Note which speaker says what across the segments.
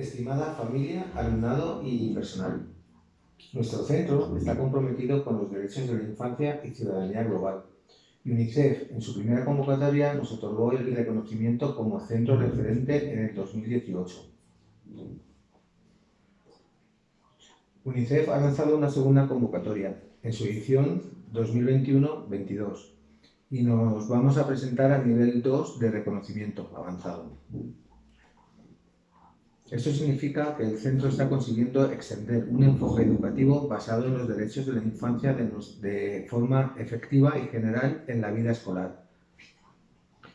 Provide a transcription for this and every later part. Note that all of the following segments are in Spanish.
Speaker 1: Estimada familia, alumnado y personal, nuestro centro está comprometido con los derechos de la infancia y ciudadanía global. UNICEF, en su primera convocatoria, nos otorgó el reconocimiento como centro referente en el 2018. UNICEF ha lanzado una segunda convocatoria, en su edición 2021-22, y nos vamos a presentar a nivel 2 de reconocimiento avanzado. Esto significa que el centro está consiguiendo extender un enfoque educativo basado en los derechos de la infancia de, forma efectiva y general en la vida escolar,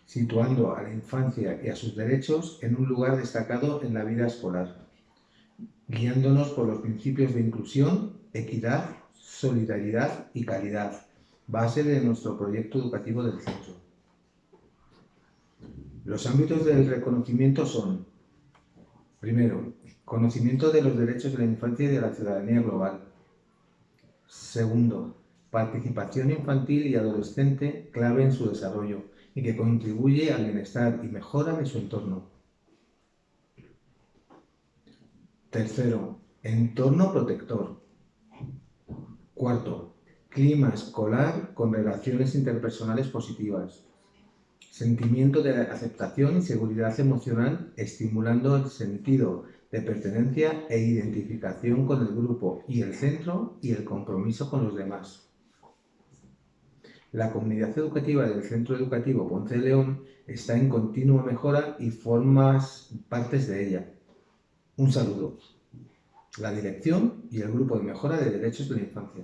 Speaker 1: situando a la infancia y a sus derechos en un lugar destacado en la vida escolar, guiándonos por los principios de inclusión, equidad, solidaridad y calidad, base de nuestro proyecto educativo del centro. Los ámbitos del reconocimiento son Primero, conocimiento de los derechos de la infancia y de la ciudadanía global. Segundo, participación infantil y adolescente clave en su desarrollo y que contribuye al bienestar y mejora de su entorno. Tercero, entorno protector. Cuarto, clima escolar con relaciones interpersonales positivas sentimiento de aceptación y seguridad emocional, estimulando el sentido de pertenencia e identificación con el grupo y el centro y el compromiso con los demás. La comunidad educativa del Centro Educativo Ponce León está en continua mejora y formas partes de ella. Un saludo. La dirección y el grupo de mejora de derechos de la infancia.